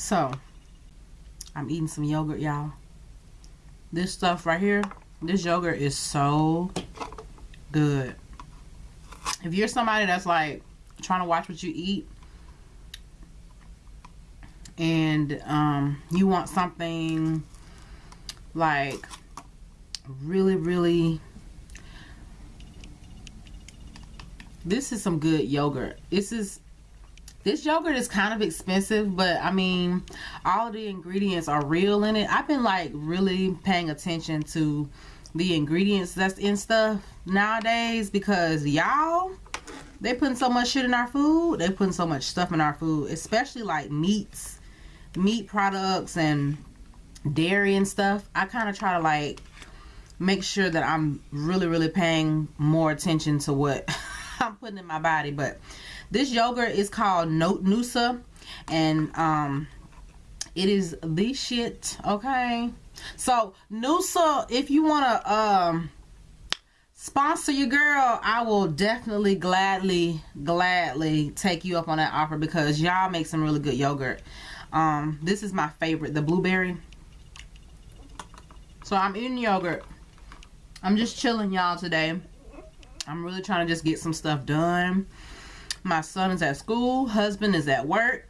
So, I'm eating some yogurt, y'all. This stuff right here, this yogurt is so good. If you're somebody that's like trying to watch what you eat and um, you want something like really, really this is some good yogurt. This is this yogurt is kind of expensive, but I mean, all the ingredients are real in it. I've been like really paying attention to the ingredients that's in stuff nowadays because y'all, they putting so much shit in our food. They putting so much stuff in our food, especially like meats, meat products and dairy and stuff. I kind of try to like make sure that I'm really, really paying more attention to what I'm putting in my body. But this yogurt is called Note Noosa, and um, it is the shit. Okay, so Noosa, if you wanna um sponsor your girl, I will definitely gladly, gladly take you up on that offer because y'all make some really good yogurt. Um, this is my favorite, the blueberry. So I'm eating yogurt. I'm just chilling y'all today. I'm really trying to just get some stuff done. My son is at school. Husband is at work.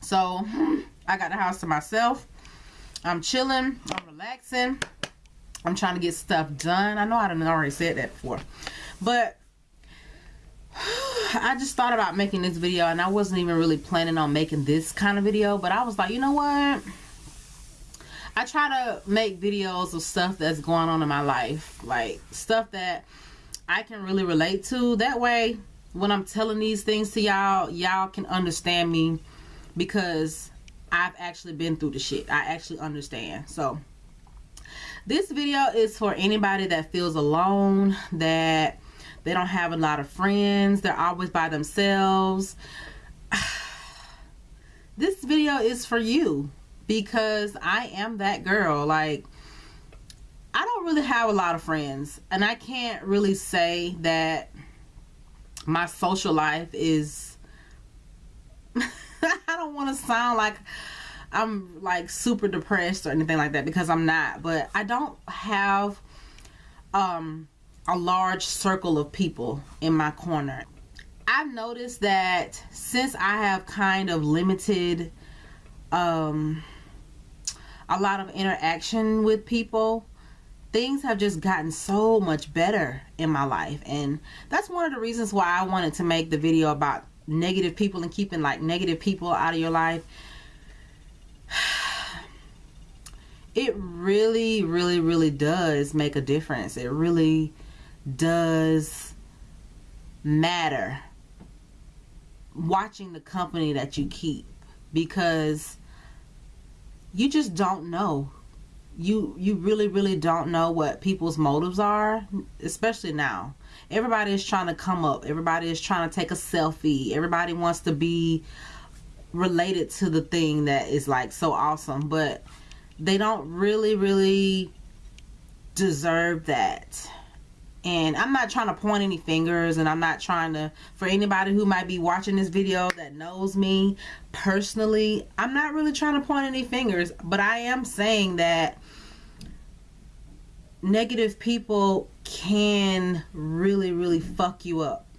So I got the house to myself. I'm chilling. I'm relaxing. I'm trying to get stuff done. I know I didn't already said that before. But I just thought about making this video and I wasn't even really planning on making this kind of video. But I was like, you know what? I try to make videos of stuff that's going on in my life. Like stuff that I can really relate to. That way, when I'm telling these things to y'all, y'all can understand me because I've actually been through the shit. I actually understand. So, this video is for anybody that feels alone, that they don't have a lot of friends, they're always by themselves. this video is for you because I am that girl. Like, I don't really have a lot of friends and I can't really say that my social life is I don't want to sound like I'm like super depressed or anything like that because I'm not but I don't have um a large circle of people in my corner. I've noticed that since I have kind of limited um a lot of interaction with people things have just gotten so much better in my life. And that's one of the reasons why I wanted to make the video about negative people and keeping like negative people out of your life. It really really really does make a difference. It really does matter watching the company that you keep because you just don't know you you really really don't know what people's motives are especially now. Everybody is trying to come up. Everybody is trying to take a selfie. Everybody wants to be related to the thing that is like so awesome. But they don't really really deserve that. And I'm not trying to point any fingers and I'm not trying to for anybody who might be watching this video that knows me personally I'm not really trying to point any fingers. But I am saying that negative people can really really fuck you up.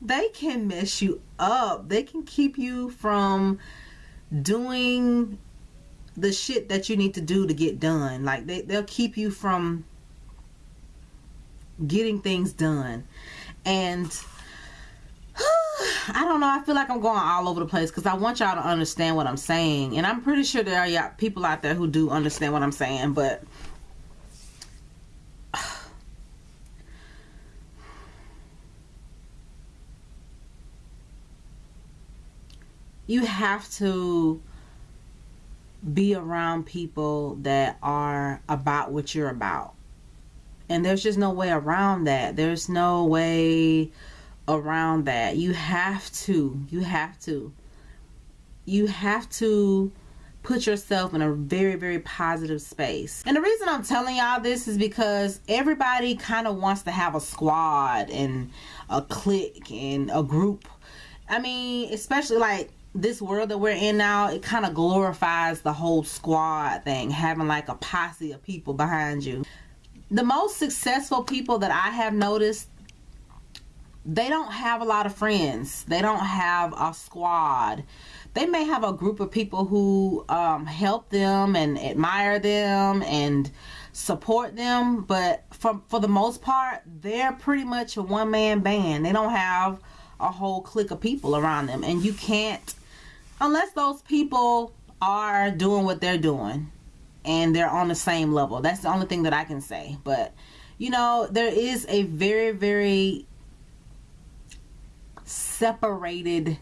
They can mess you up. They can keep you from doing the shit that you need to do to get done. Like they, they'll keep you from getting things done. And I don't know. I feel like I'm going all over the place because I want y'all to understand what I'm saying. And I'm pretty sure there are people out there who do understand what I'm saying but you have to be around people that are about what you're about. And there's just no way around that. There's no way around that. You have to you have to you have to put yourself in a very very positive space. And the reason i'm telling y'all this is because everybody kind of wants to have a squad and a clique and a group. I mean especially like this world that we're in now, it kind of glorifies the whole squad thing, having like a posse of people behind you. The most successful people that I have noticed, they don't have a lot of friends. They don't have a squad. They may have a group of people who um, help them and admire them and support them, but for for the most part, they're pretty much a one man band. They don't have a whole clique of people around them, and you can't unless those people are doing what they're doing and they're on the same level. That's the only thing that I can say. But you know, there is a very very separated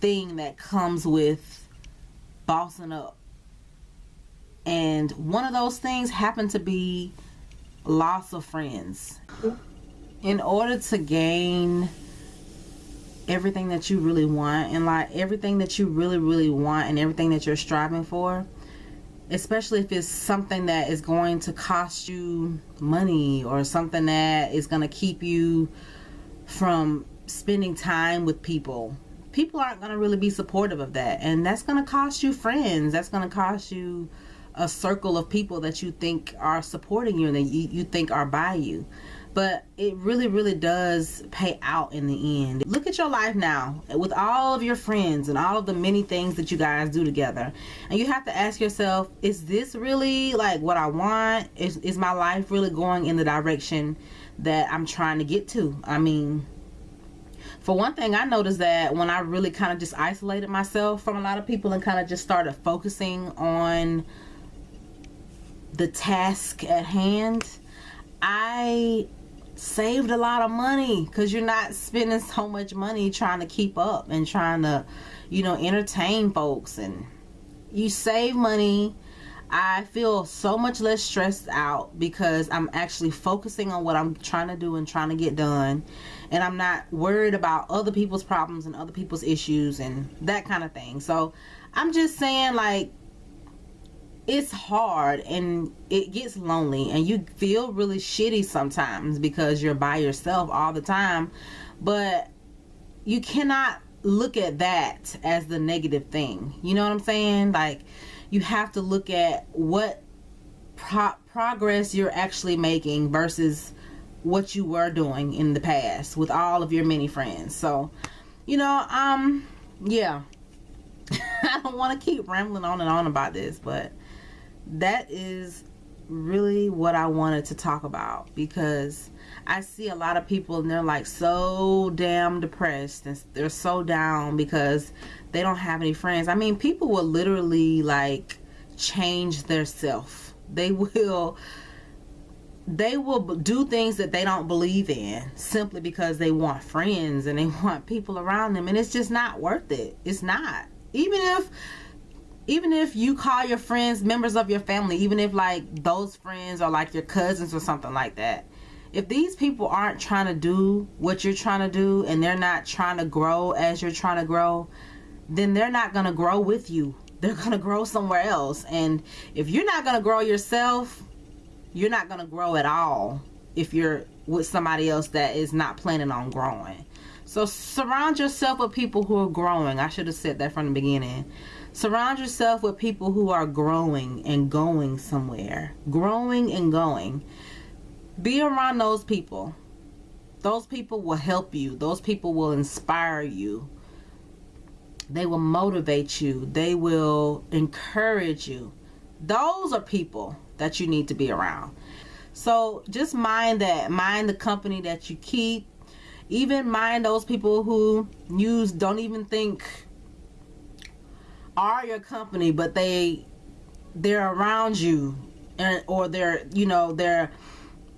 thing that comes with bossing up and one of those things happened to be loss of friends. In order to gain everything that you really want and like everything that you really really want and everything that you're striving for especially if it's something that is going to cost you money or something that is going to keep you from spending time with people. People aren't going to really be supportive of that and that's going to cost you friends. That's going to cost you a circle of people that you think are supporting you and that you, you think are by you. But it really really does pay out in the end. Look at your life now with all of your friends and all of the many things that you guys do together. And you have to ask yourself is this really like what i want? Is, is my life really going in the direction that i'm trying to get to i mean for one thing i noticed that when i really kind of just isolated myself from a lot of people and kind of just started focusing on the task at hand, I saved a lot of money because you're not spending so much money trying to keep up and trying to, you know, entertain folks and you save money. I feel so much less stressed out because I'm actually focusing on what I'm trying to do and trying to get done. And I'm not worried about other people's problems and other people's issues and that kind of thing. So I'm just saying, like, it's hard and it gets lonely and you feel really shitty sometimes because you're by yourself all the time but you cannot look at that as the negative thing you know what i'm saying like you have to look at what pro- progress you're actually making versus what you were doing in the past with all of your many friends. So you know um yeah. I don't want to keep rambling on and on about this but that is really what I wanted to talk about because I see a lot of people and they're like so damn depressed and they're so down because they don't have any friends. I mean, people will literally like change their self. They will they will do things that they don't believe in simply because they want friends and they want people around them and it's just not worth it. It's not. Even if even if you call your friends members of your family, even if like those friends are like your cousins or something like that, if these people aren't trying to do what you're trying to do and they're not trying to grow as you're trying to grow, then they're not going to grow with you. They're going to grow somewhere else. And if you're not going to grow yourself, you're not going to grow at all if you're with somebody else that is not planning on growing. So surround yourself with people who are growing. I should have said that from the beginning. Surround yourself with people who are growing and going somewhere. Growing and going. Be around those people. Those people will help you. Those people will inspire you. They will motivate you. They will encourage you. Those are people that you need to be around. So just mind that. Mind the company that you keep. Even mind those people who you don't even think are your company, but they they're around you, and or they're you know they're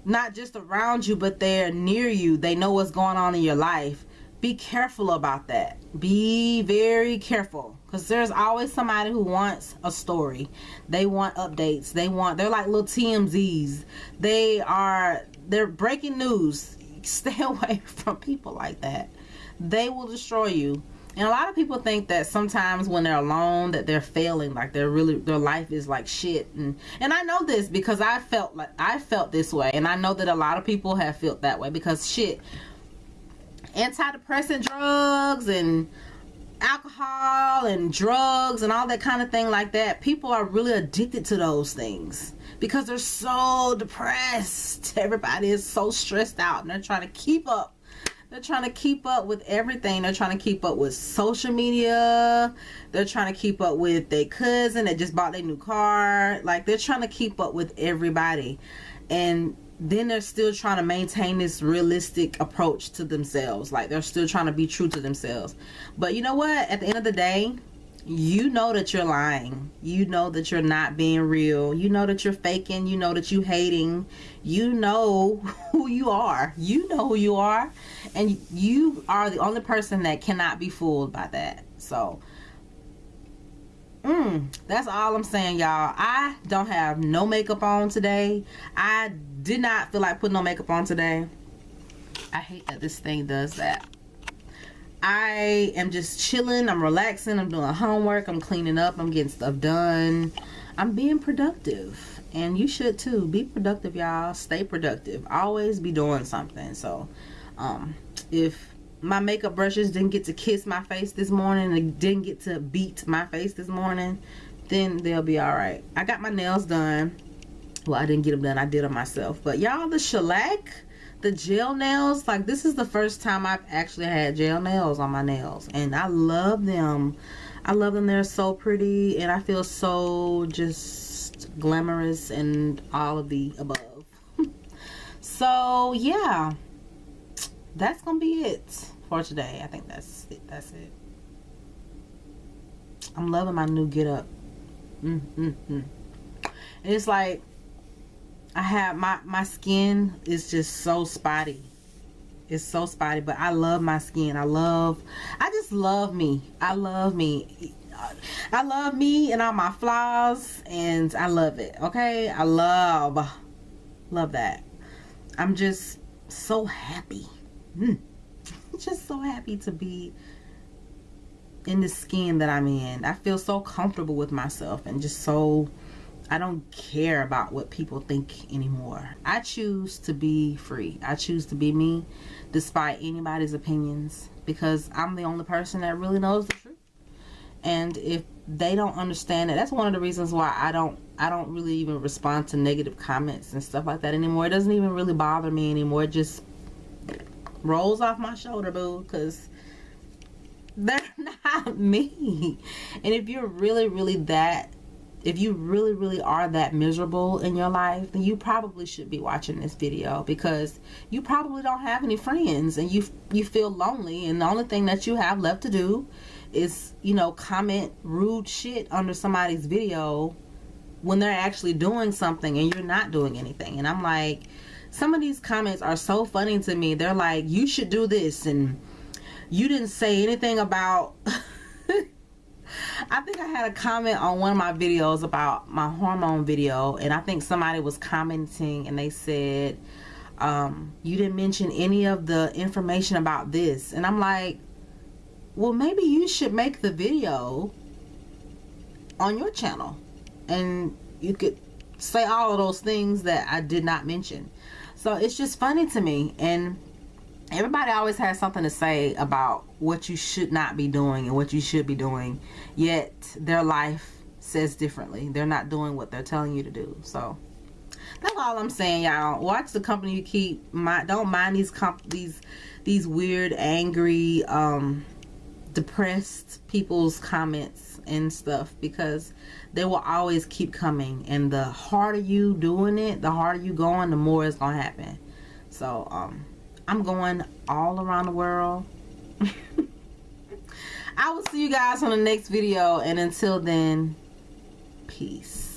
not just around you, but they're near you. They know what's going on in your life. Be careful about that. Be very careful because there's always somebody who wants a story. They want updates. They want they're like little TMZs. They are they're breaking news. Stay away from people like that. They will destroy you and a lot of people think that sometimes when they're alone that they're failing like they're really their life is like shit. And and i know this because i felt like i felt this way. And i know that a lot of people have felt that way because shit antidepressant drugs and alcohol and drugs and all that kind of thing like that people are really addicted to those things because they're so depressed. Everybody is so stressed out and they're trying to keep up they're trying to keep up with everything they're trying to keep up with social media they're trying to keep up with their cousin that just bought their new car like they're trying to keep up with everybody and then they're still trying to maintain this realistic approach to themselves. Like they're still trying to be true to themselves. But you know what? At the end of the day, you know that you're lying. You know that you're not being real. You know that you're faking. You know that you hating. You know who you are. You know who you are. And you are the only person that cannot be fooled by that. So, mm, that's all I'm saying, y'all. I don't have no makeup on today. I did not feel like putting no makeup on today. I hate that this thing does that. I am just chilling. I'm relaxing. I'm doing homework. I'm cleaning up. I'm getting stuff done. I'm being productive. And you should too. Be productive, y'all. Stay productive. Always be doing something. So, um, if my makeup brushes didn't get to kiss my face this morning and didn't get to beat my face this morning, then they'll be all right. I got my nails done well i didn't get them done i did them myself but y'all the shellac the gel nails like this is the first time i've actually had gel nails on my nails and i love them. I love them. They're so pretty and i feel so just glamorous and all of the above. So yeah. That's gonna be it for today. I think that's it. That's it. I'm loving my new get up. Mm, mm, mm. it's like I have my my skin is just so spotty. It's so spotty, but I love my skin. I love I just love me. I love me. I love me and all my flaws and I love it. Okay? I love love that. I'm just so happy. Mm. just so happy to be in the skin that I'm in. I feel so comfortable with myself and just so I don't care about what people think anymore. I choose to be free. I choose to be me despite anybody's opinions because I'm the only person that really knows the truth. And if they don't understand it, that's one of the reasons why I don't I don't really even respond to negative comments and stuff like that anymore. It doesn't even really bother me anymore. It just rolls off my shoulder, boo, because they're not me. And if you're really, really that if you really really are that miserable in your life then you probably should be watching this video because you probably don't have any friends and you you feel lonely. And the only thing that you have left to do is you know comment rude shit under somebody's video when they're actually doing something and you're not doing anything. And I'm like some of these comments are so funny to me. They're like you should do this. And you didn't say anything about I think I had a comment on one of my videos about my hormone video and I think somebody was commenting and they said um, you didn't mention any of the information about this. And I'm like well maybe you should make the video on your channel and you could say all of those things that I did not mention. So it's just funny to me and everybody always has something to say about what you should not be doing and what you should be doing yet their life says differently. They're not doing what they're telling you to do. So that's all i'm saying y'all. Watch the company you keep. My, don't mind these comp these these weird angry um depressed people's comments and stuff because they will always keep coming. And the harder you doing it the harder you going the more it's gonna happen. So um I'm going all around the world. I will see you guys on the next video. And until then, peace.